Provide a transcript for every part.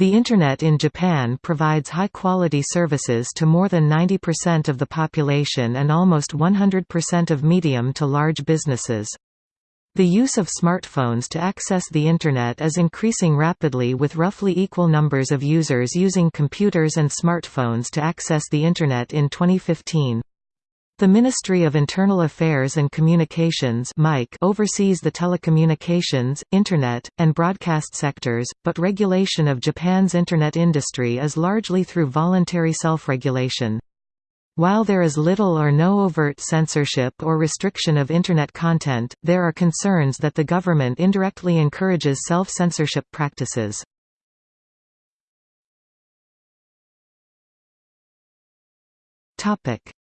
The Internet in Japan provides high-quality services to more than 90% of the population and almost 100% of medium to large businesses. The use of smartphones to access the Internet is increasing rapidly with roughly equal numbers of users using computers and smartphones to access the Internet in 2015. The Ministry of Internal Affairs and Communications oversees the telecommunications, Internet, and broadcast sectors, but regulation of Japan's Internet industry is largely through voluntary self-regulation. While there is little or no overt censorship or restriction of Internet content, there are concerns that the government indirectly encourages self-censorship practices.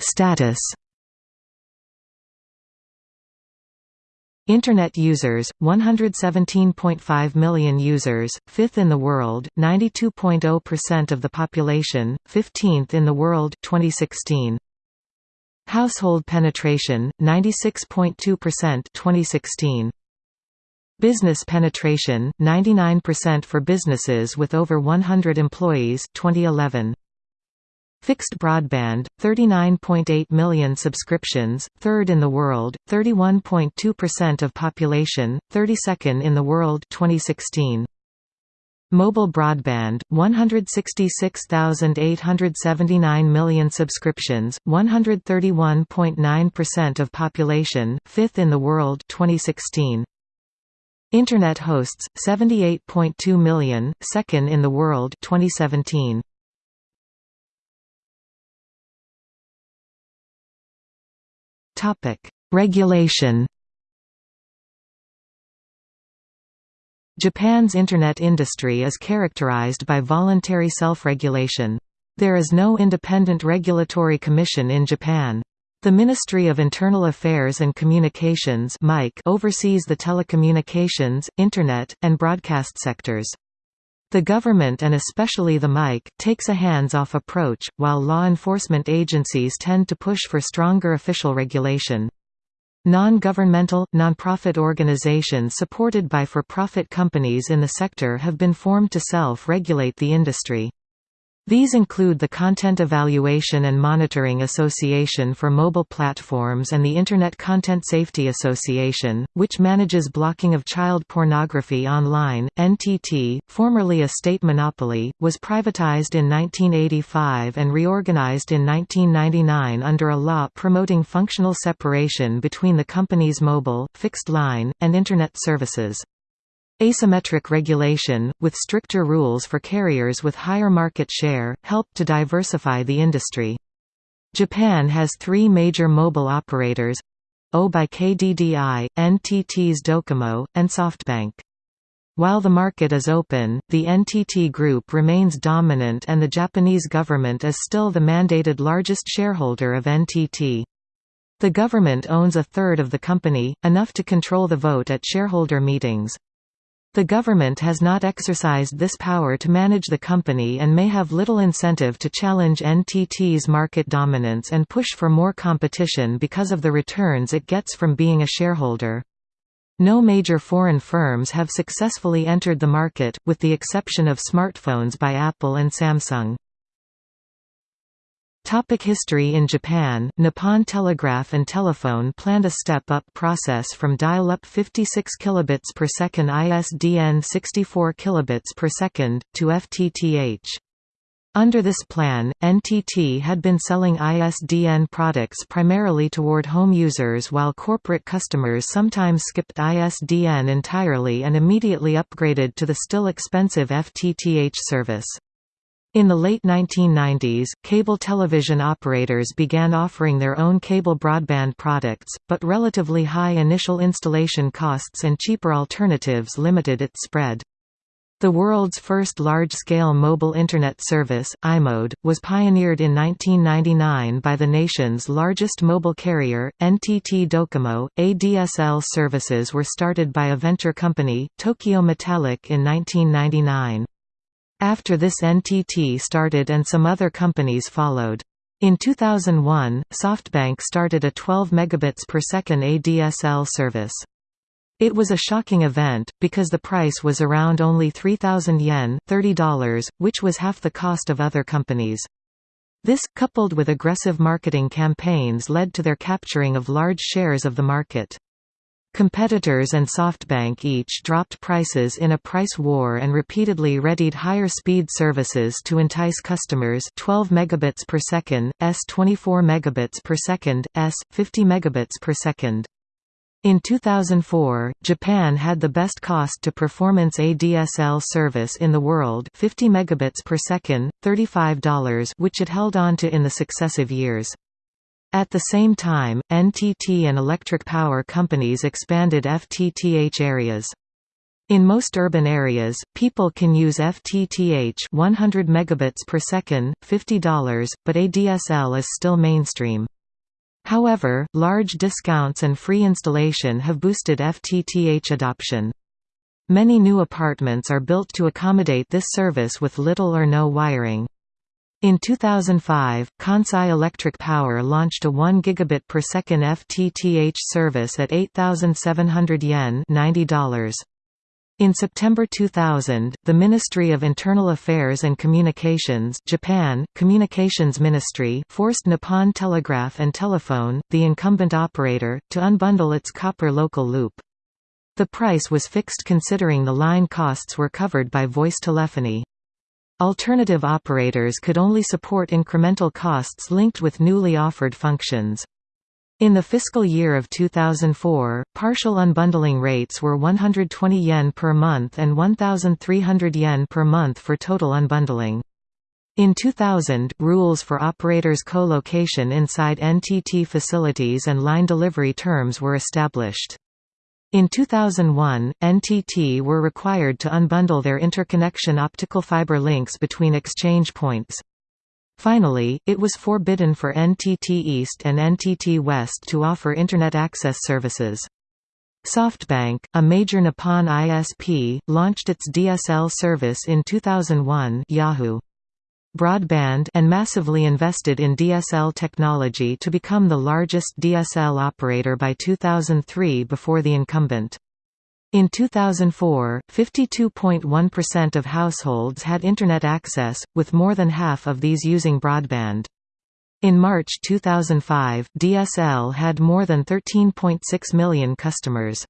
Status Internet users, 117.5 million users, 5th in the world, 92.0% of the population, 15th in the world 2016. Household penetration, 96.2% 2016. Business penetration, 99% for businesses with over 100 employees 2011. Fixed broadband, 39.8 million subscriptions, third in the world, 31.2% of population, 32nd in the world 2016. Mobile broadband, 166,879 million subscriptions, 131.9% of population, 5th in the world 2016. Internet hosts, 78.2 million, second in the world 2017. Regulation. Japan's Internet industry is characterized by voluntary self-regulation. There is no independent regulatory commission in Japan. The Ministry of Internal Affairs and Communications oversees the telecommunications, Internet, and broadcast sectors. The government and especially the MIC, takes a hands-off approach, while law enforcement agencies tend to push for stronger official regulation. Non-governmental, non-profit organizations supported by for-profit companies in the sector have been formed to self-regulate the industry. These include the Content Evaluation and Monitoring Association for Mobile Platforms and the Internet Content Safety Association, which manages blocking of child pornography online. NTT, formerly a state monopoly, was privatized in 1985 and reorganized in 1999 under a law promoting functional separation between the company's mobile, fixed line, and Internet services. Asymmetric regulation, with stricter rules for carriers with higher market share, helped to diversify the industry. Japan has three major mobile operators au by KDDI, NTT's Docomo, and SoftBank. While the market is open, the NTT Group remains dominant and the Japanese government is still the mandated largest shareholder of NTT. The government owns a third of the company, enough to control the vote at shareholder meetings. The government has not exercised this power to manage the company and may have little incentive to challenge NTT's market dominance and push for more competition because of the returns it gets from being a shareholder. No major foreign firms have successfully entered the market, with the exception of smartphones by Apple and Samsung. Topic history In Japan, Nippon Telegraph and Telephone planned a step-up process from dial-up 56 kilobits per second ISDN 64 kilobits per second, to FTTH. Under this plan, NTT had been selling ISDN products primarily toward home users while corporate customers sometimes skipped ISDN entirely and immediately upgraded to the still expensive FTTH service. In the late 1990s, cable television operators began offering their own cable broadband products, but relatively high initial installation costs and cheaper alternatives limited its spread. The world's first large-scale mobile Internet service, iMode, was pioneered in 1999 by the nation's largest mobile carrier, NTT Docomo. ADSL services were started by a venture company, Tokyo Metallic in 1999. After this NTT started and some other companies followed. In 2001, SoftBank started a 12 megabits per second ADSL service. It was a shocking event, because the price was around only 3,000 yen $30, which was half the cost of other companies. This, coupled with aggressive marketing campaigns led to their capturing of large shares of the market. Competitors and SoftBank each dropped prices in a price war and repeatedly readied higher speed services to entice customers 12 megabits per second, s 24 megabits per second, s 50 megabits per second. In 2004, Japan had the best cost-to-performance ADSL service in the world 50 megabits per second, $35 which it held on to in the successive years. At the same time, NTT and electric power companies expanded FTTH areas. In most urban areas, people can use FTTH 100 megabits per second, $50, but ADSL is still mainstream. However, large discounts and free installation have boosted FTTH adoption. Many new apartments are built to accommodate this service with little or no wiring. In 2005, Kansai Electric Power launched a 1 gigabit per second FTTH service at 8,700 yen $90. In September 2000, the Ministry of Internal Affairs and Communications Japan, Communications Ministry forced Nippon Telegraph and Telephone, the incumbent operator, to unbundle its copper local loop. The price was fixed considering the line costs were covered by voice telephony. Alternative operators could only support incremental costs linked with newly offered functions. In the fiscal year of 2004, partial unbundling rates were 120 yen per month and 1,300 yen per month for total unbundling. In 2000, rules for operators' co-location inside NTT facilities and line delivery terms were established. In 2001, NTT were required to unbundle their interconnection optical fiber links between exchange points. Finally, it was forbidden for NTT East and NTT West to offer Internet access services. SoftBank, a major Nippon ISP, launched its DSL service in 2001 Yahoo! Broadband and massively invested in DSL technology to become the largest DSL operator by 2003 before the incumbent. In 2004, 52.1% of households had Internet access, with more than half of these using broadband. In March 2005, DSL had more than 13.6 million customers.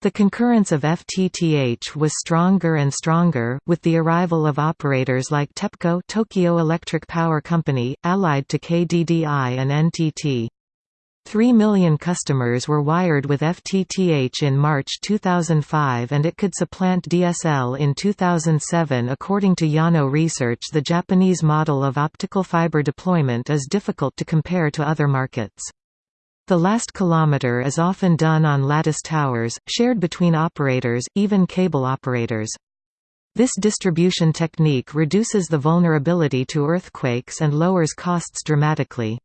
The concurrence of FTTH was stronger and stronger, with the arrival of operators like TEPCO Tokyo Electric Power Company, allied to KDDI and NTT. 3 million customers were wired with FTTH in March 2005 and it could supplant DSL in 2007 according to Yano Research the Japanese model of optical fiber deployment is difficult to compare to other markets. The last kilometer is often done on lattice towers, shared between operators, even cable operators. This distribution technique reduces the vulnerability to earthquakes and lowers costs dramatically.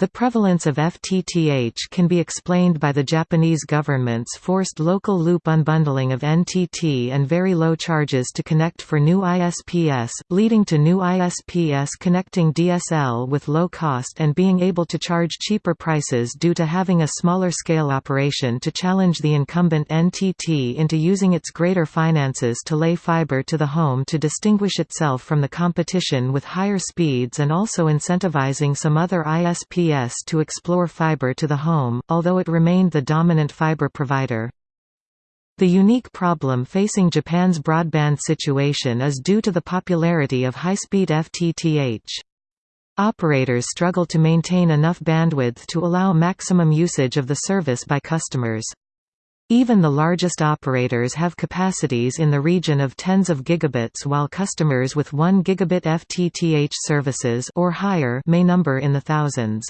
The prevalence of FTTH can be explained by the Japanese government's forced local loop unbundling of NTT and very low charges to connect for new ISPS, leading to new ISPS connecting DSL with low cost and being able to charge cheaper prices due to having a smaller scale operation to challenge the incumbent NTT into using its greater finances to lay fiber to the home to distinguish itself from the competition with higher speeds and also incentivizing some other ISPS to explore fiber to the home, although it remained the dominant fiber provider. The unique problem facing Japan's broadband situation is due to the popularity of high-speed FTTH. Operators struggle to maintain enough bandwidth to allow maximum usage of the service by customers. Even the largest operators have capacities in the region of tens of gigabits while customers with 1 gigabit FTTH services or higher may number in the thousands.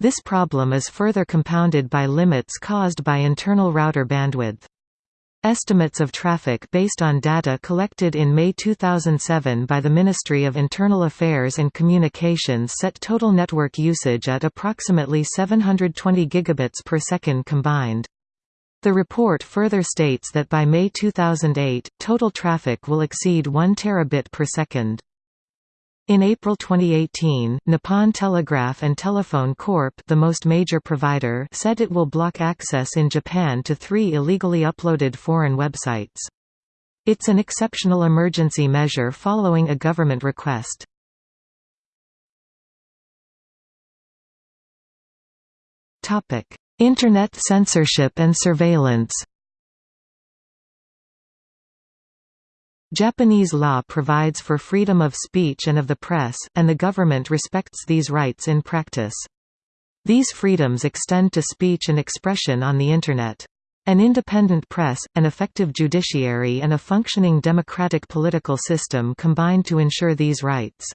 This problem is further compounded by limits caused by internal router bandwidth. Estimates of traffic based on data collected in May 2007 by the Ministry of Internal Affairs and Communications set total network usage at approximately 720 gigabits per second combined. The report further states that by May 2008, total traffic will exceed 1 terabit per second. In April 2018, Nippon Telegraph and Telephone Corp the most major provider said it will block access in Japan to three illegally uploaded foreign websites. It's an exceptional emergency measure following a government request. Internet censorship and surveillance Japanese law provides for freedom of speech and of the press, and the government respects these rights in practice. These freedoms extend to speech and expression on the Internet. An independent press, an effective judiciary and a functioning democratic political system combine to ensure these rights.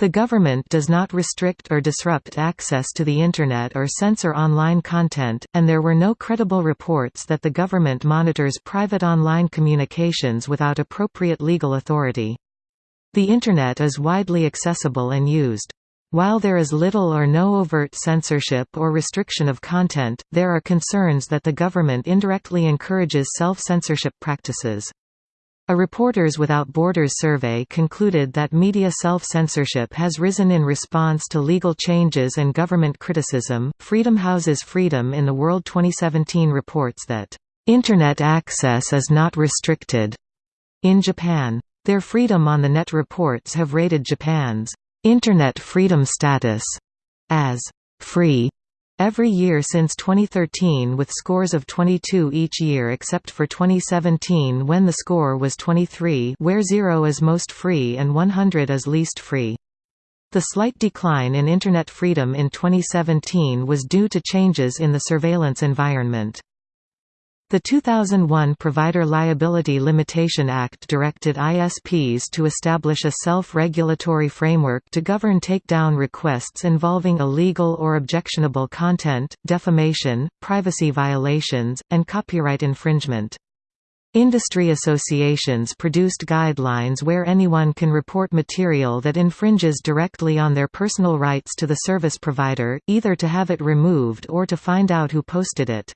The government does not restrict or disrupt access to the Internet or censor online content, and there were no credible reports that the government monitors private online communications without appropriate legal authority. The Internet is widely accessible and used. While there is little or no overt censorship or restriction of content, there are concerns that the government indirectly encourages self-censorship practices. A Reporters Without Borders survey concluded that media self-censorship has risen in response to legal changes and government criticism. Freedom Houses Freedom in the World 2017 reports that internet access is not restricted in Japan. Their Freedom on the Net reports have rated Japan's internet freedom status as free every year since 2013 with scores of 22 each year except for 2017 when the score was 23 where 0 is most free and 100 is least free. The slight decline in Internet freedom in 2017 was due to changes in the surveillance environment. The 2001 Provider Liability Limitation Act directed ISPs to establish a self-regulatory framework to govern takedown requests involving illegal or objectionable content, defamation, privacy violations, and copyright infringement. Industry associations produced guidelines where anyone can report material that infringes directly on their personal rights to the service provider, either to have it removed or to find out who posted it.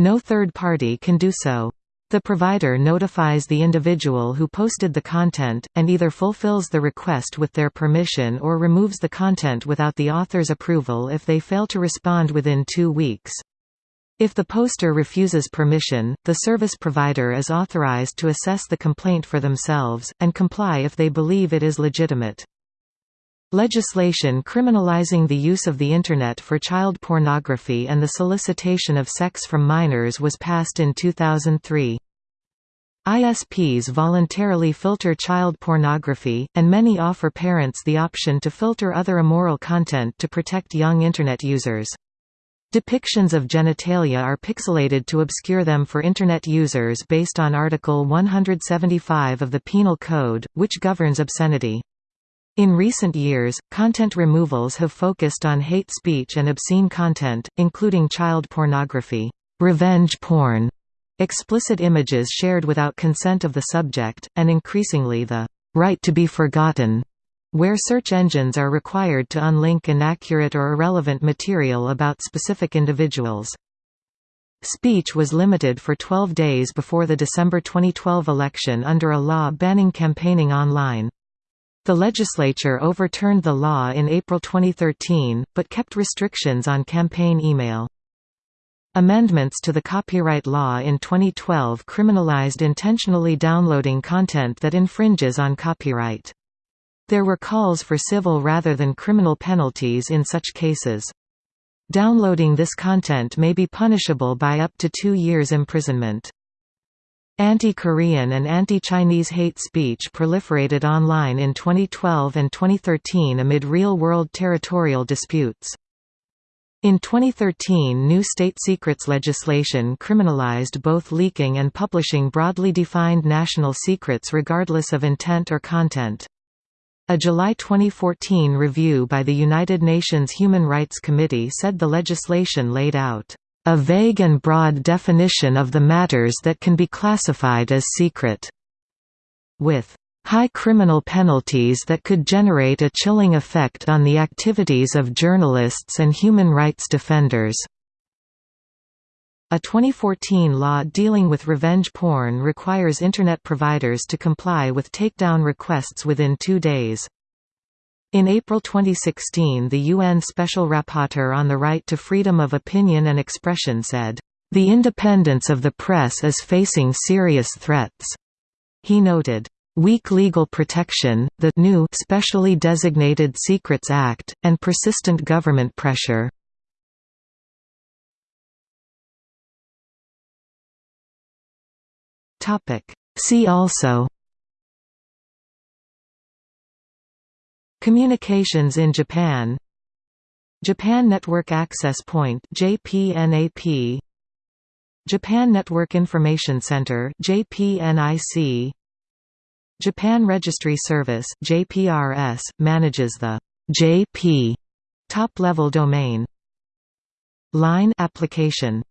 No third party can do so. The provider notifies the individual who posted the content, and either fulfills the request with their permission or removes the content without the author's approval if they fail to respond within two weeks. If the poster refuses permission, the service provider is authorized to assess the complaint for themselves, and comply if they believe it is legitimate. Legislation criminalizing the use of the Internet for child pornography and the solicitation of sex from minors was passed in 2003. ISPs voluntarily filter child pornography, and many offer parents the option to filter other immoral content to protect young Internet users. Depictions of genitalia are pixelated to obscure them for Internet users based on Article 175 of the Penal Code, which governs obscenity. In recent years, content removals have focused on hate speech and obscene content, including child pornography, revenge porn, explicit images shared without consent of the subject, and increasingly the right to be forgotten, where search engines are required to unlink inaccurate or irrelevant material about specific individuals. Speech was limited for 12 days before the December 2012 election under a law banning campaigning online. The legislature overturned the law in April 2013, but kept restrictions on campaign email. Amendments to the copyright law in 2012 criminalized intentionally downloading content that infringes on copyright. There were calls for civil rather than criminal penalties in such cases. Downloading this content may be punishable by up to two years imprisonment. Anti-Korean and anti-Chinese hate speech proliferated online in 2012 and 2013 amid real-world territorial disputes. In 2013 new state secrets legislation criminalized both leaking and publishing broadly defined national secrets regardless of intent or content. A July 2014 review by the United Nations Human Rights Committee said the legislation laid out a vague and broad definition of the matters that can be classified as secret. With high criminal penalties that could generate a chilling effect on the activities of journalists and human rights defenders. A 2014 law dealing with revenge porn requires Internet providers to comply with takedown requests within two days. In April 2016 the UN Special Rapporteur on the Right to Freedom of Opinion and Expression said, "...the independence of the press is facing serious threats." He noted, "...weak legal protection, the new specially designated Secrets Act, and persistent government pressure." See also Communications in Japan. Japan Network Access Point JPNAP Japan Network Information Center JPNIC Japan Registry Service JPRS manages the JP top-level domain. Line application